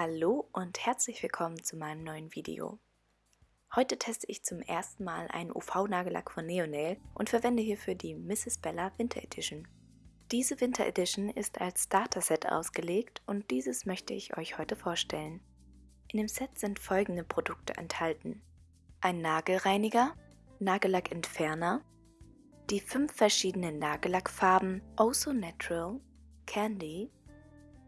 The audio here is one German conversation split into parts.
Hallo und herzlich willkommen zu meinem neuen Video. Heute teste ich zum ersten Mal einen UV-Nagellack von Neonail und verwende hierfür die Mrs. Bella Winter Edition. Diese Winter Edition ist als Starter-Set ausgelegt und dieses möchte ich euch heute vorstellen. In dem Set sind folgende Produkte enthalten. Ein Nagelreiniger, Nagellackentferner, die fünf verschiedenen Nagellackfarben Oh So Natural, Candy,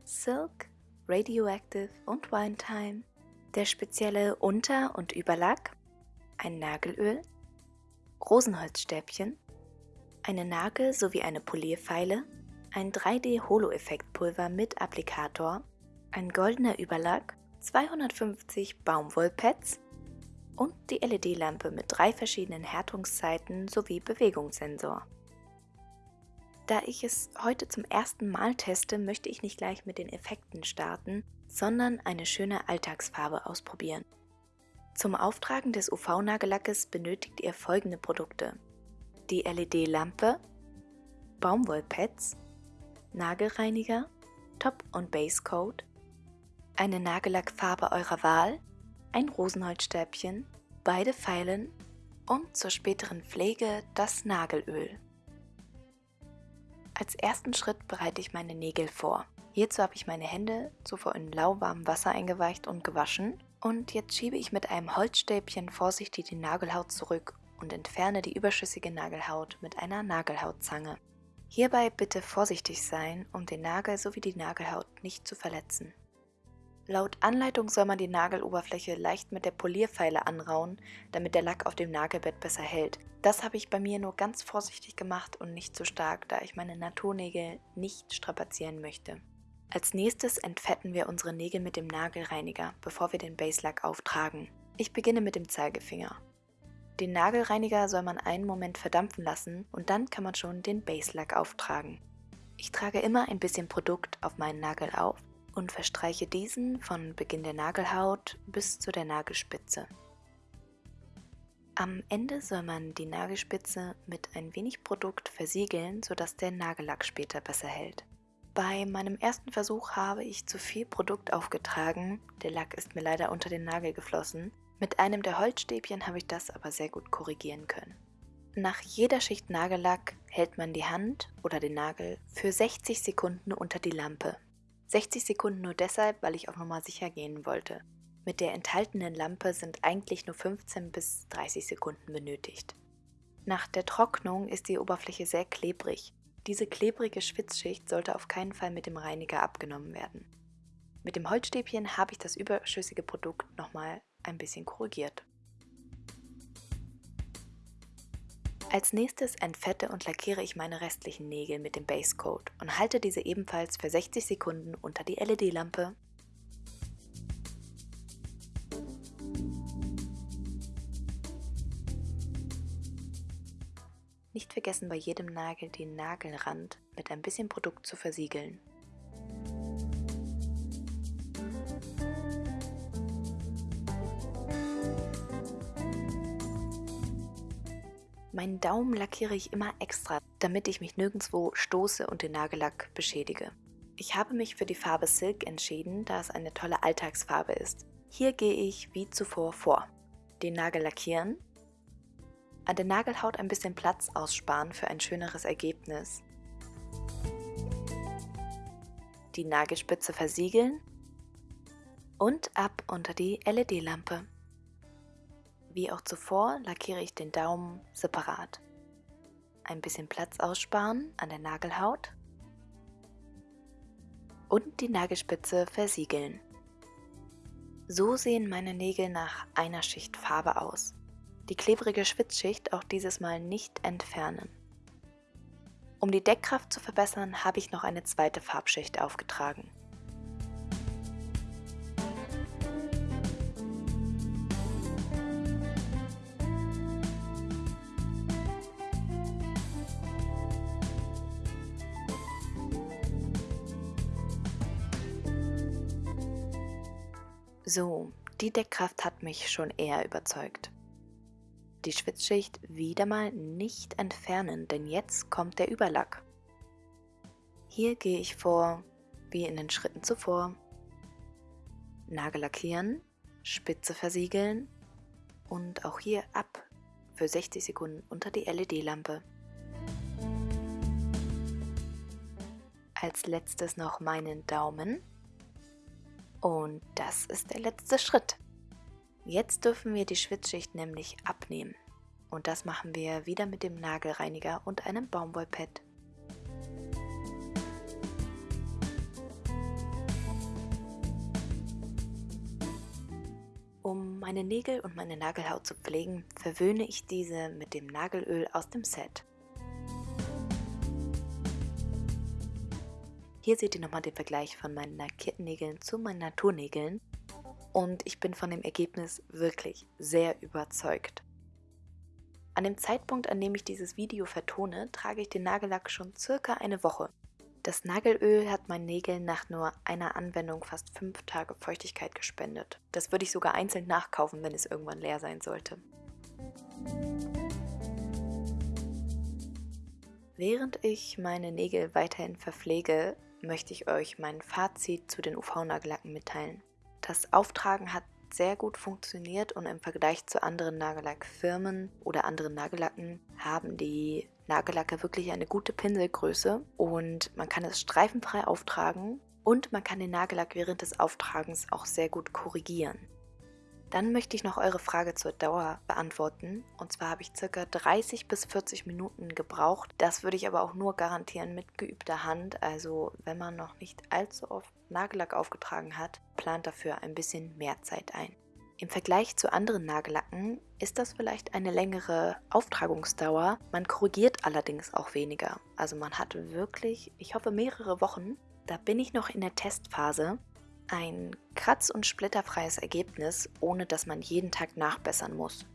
Silk, Radioactive und Wine Time, der spezielle Unter- und Überlack, ein Nagelöl, Rosenholzstäbchen, eine Nagel- sowie eine Polierfeile, ein 3D-Holo-Effektpulver mit Applikator, ein goldener Überlack, 250 Baumwollpads. Und die LED-Lampe mit drei verschiedenen Härtungszeiten sowie Bewegungssensor. Da ich es heute zum ersten Mal teste, möchte ich nicht gleich mit den Effekten starten, sondern eine schöne Alltagsfarbe ausprobieren. Zum Auftragen des UV-Nagellackes benötigt ihr folgende Produkte. Die LED-Lampe, Baumwollpads, Nagelreiniger, Top- und Basecoat, eine Nagellackfarbe eurer Wahl, ein Rosenholzstäbchen, beide Pfeilen und zur späteren Pflege das Nagelöl. Als ersten Schritt bereite ich meine Nägel vor. Hierzu habe ich meine Hände zuvor in lauwarmem Wasser eingeweicht und gewaschen und jetzt schiebe ich mit einem Holzstäbchen vorsichtig die Nagelhaut zurück und entferne die überschüssige Nagelhaut mit einer Nagelhautzange. Hierbei bitte vorsichtig sein, um den Nagel sowie die Nagelhaut nicht zu verletzen. Laut Anleitung soll man die Nageloberfläche leicht mit der Polierfeile anrauen, damit der Lack auf dem Nagelbett besser hält. Das habe ich bei mir nur ganz vorsichtig gemacht und nicht zu stark, da ich meine Naturnägel nicht strapazieren möchte. Als nächstes entfetten wir unsere Nägel mit dem Nagelreiniger, bevor wir den Baselack auftragen. Ich beginne mit dem Zeigefinger. Den Nagelreiniger soll man einen Moment verdampfen lassen und dann kann man schon den Baselack auftragen. Ich trage immer ein bisschen Produkt auf meinen Nagel auf und verstreiche diesen von Beginn der Nagelhaut bis zu der Nagelspitze. Am Ende soll man die Nagelspitze mit ein wenig Produkt versiegeln, sodass der Nagellack später besser hält. Bei meinem ersten Versuch habe ich zu viel Produkt aufgetragen, der Lack ist mir leider unter den Nagel geflossen. Mit einem der Holzstäbchen habe ich das aber sehr gut korrigieren können. Nach jeder Schicht Nagellack hält man die Hand oder den Nagel für 60 Sekunden unter die Lampe. 60 Sekunden nur deshalb, weil ich auf Nummer sicher gehen wollte. Mit der enthaltenen Lampe sind eigentlich nur 15 bis 30 Sekunden benötigt. Nach der Trocknung ist die Oberfläche sehr klebrig. Diese klebrige Schwitzschicht sollte auf keinen Fall mit dem Reiniger abgenommen werden. Mit dem Holzstäbchen habe ich das überschüssige Produkt nochmal ein bisschen korrigiert. Als nächstes entfette und lackiere ich meine restlichen Nägel mit dem Base Coat und halte diese ebenfalls für 60 Sekunden unter die LED-Lampe Nicht vergessen bei jedem Nagel den Nagelrand mit ein bisschen Produkt zu versiegeln. Meinen Daumen lackiere ich immer extra, damit ich mich nirgendwo stoße und den Nagellack beschädige. Ich habe mich für die Farbe Silk entschieden, da es eine tolle Alltagsfarbe ist. Hier gehe ich wie zuvor vor. Den Nagel lackieren, an der Nagelhaut ein bisschen Platz aussparen für ein schöneres Ergebnis. Die Nagelspitze versiegeln und ab unter die LED-Lampe. Wie auch zuvor lackiere ich den Daumen separat. Ein bisschen Platz aussparen an der Nagelhaut und die Nagelspitze versiegeln. So sehen meine Nägel nach einer Schicht Farbe aus die klebrige Schwitzschicht auch dieses Mal nicht entfernen. Um die Deckkraft zu verbessern, habe ich noch eine zweite Farbschicht aufgetragen. So, die Deckkraft hat mich schon eher überzeugt die Schwitzschicht wieder mal nicht entfernen, denn jetzt kommt der Überlack. Hier gehe ich vor, wie in den Schritten zuvor. Nagel lackieren, Spitze versiegeln und auch hier ab für 60 Sekunden unter die LED-Lampe. Als letztes noch meinen Daumen. Und das ist der letzte Schritt. Jetzt dürfen wir die Schwitzschicht nämlich abnehmen. Und das machen wir wieder mit dem Nagelreiniger und einem Baumwollpad. Um meine Nägel und meine Nagelhaut zu pflegen, verwöhne ich diese mit dem Nagelöl aus dem Set. Hier seht ihr nochmal den Vergleich von meinen lackierten Nägeln zu meinen Naturnägeln und ich bin von dem Ergebnis wirklich sehr überzeugt. An dem Zeitpunkt, an dem ich dieses Video vertone, trage ich den Nagellack schon circa eine Woche. Das Nagelöl hat meinen Nägeln nach nur einer Anwendung fast 5 Tage Feuchtigkeit gespendet. Das würde ich sogar einzeln nachkaufen, wenn es irgendwann leer sein sollte. Während ich meine Nägel weiterhin verpflege, möchte ich euch mein Fazit zu den UV-Nagellacken mitteilen. Das Auftragen hat sehr gut funktioniert und im Vergleich zu anderen Nagellackfirmen oder anderen Nagellacken haben die Nagellacke wirklich eine gute Pinselgröße und man kann es streifenfrei auftragen und man kann den Nagellack während des Auftragens auch sehr gut korrigieren. Dann möchte ich noch eure Frage zur Dauer beantworten. Und zwar habe ich ca. 30 bis 40 Minuten gebraucht. Das würde ich aber auch nur garantieren mit geübter Hand. Also wenn man noch nicht allzu oft Nagellack aufgetragen hat, plant dafür ein bisschen mehr Zeit ein. Im Vergleich zu anderen Nagellacken ist das vielleicht eine längere Auftragungsdauer. Man korrigiert allerdings auch weniger. Also man hat wirklich, ich hoffe, mehrere Wochen. Da bin ich noch in der Testphase ein kratz- und splitterfreies Ergebnis, ohne dass man jeden Tag nachbessern muss.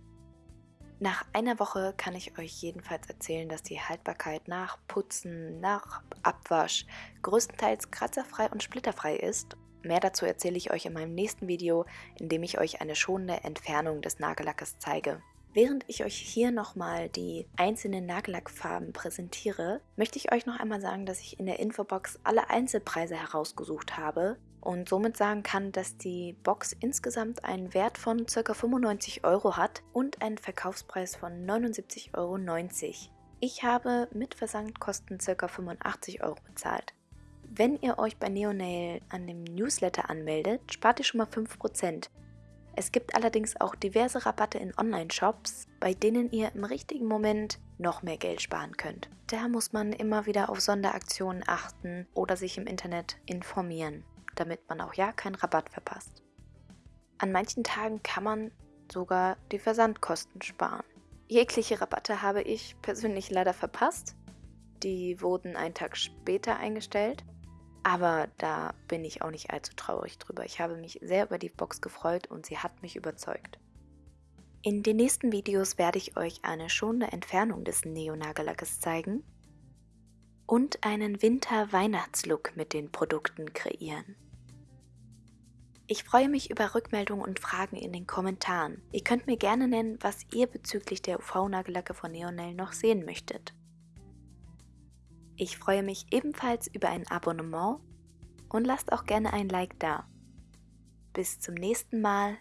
Nach einer Woche kann ich euch jedenfalls erzählen, dass die Haltbarkeit nach Putzen, nach Abwasch größtenteils kratzerfrei und splitterfrei ist. Mehr dazu erzähle ich euch in meinem nächsten Video, in dem ich euch eine schonende Entfernung des Nagellackes zeige. Während ich euch hier nochmal die einzelnen Nagellackfarben präsentiere, möchte ich euch noch einmal sagen, dass ich in der Infobox alle Einzelpreise herausgesucht habe und somit sagen kann, dass die Box insgesamt einen Wert von ca. 95 Euro hat und einen Verkaufspreis von 79,90 Euro. Ich habe mit Versandkosten ca. 85 Euro bezahlt. Wenn ihr euch bei Neonail an dem Newsletter anmeldet, spart ihr schon mal 5%. Es gibt allerdings auch diverse Rabatte in Online-Shops, bei denen ihr im richtigen Moment noch mehr Geld sparen könnt. Da muss man immer wieder auf Sonderaktionen achten oder sich im Internet informieren, damit man auch ja keinen Rabatt verpasst. An manchen Tagen kann man sogar die Versandkosten sparen. Jegliche Rabatte habe ich persönlich leider verpasst. Die wurden einen Tag später eingestellt aber da bin ich auch nicht allzu traurig drüber. Ich habe mich sehr über die Box gefreut und sie hat mich überzeugt. In den nächsten Videos werde ich euch eine schonende Entfernung des Neo-Nagellackes zeigen und einen Winter-Weihnachtslook mit den Produkten kreieren. Ich freue mich über Rückmeldungen und Fragen in den Kommentaren. Ihr könnt mir gerne nennen, was ihr bezüglich der UV-Nagellacke von Neonel noch sehen möchtet. Ich freue mich ebenfalls über ein Abonnement und lasst auch gerne ein Like da. Bis zum nächsten Mal,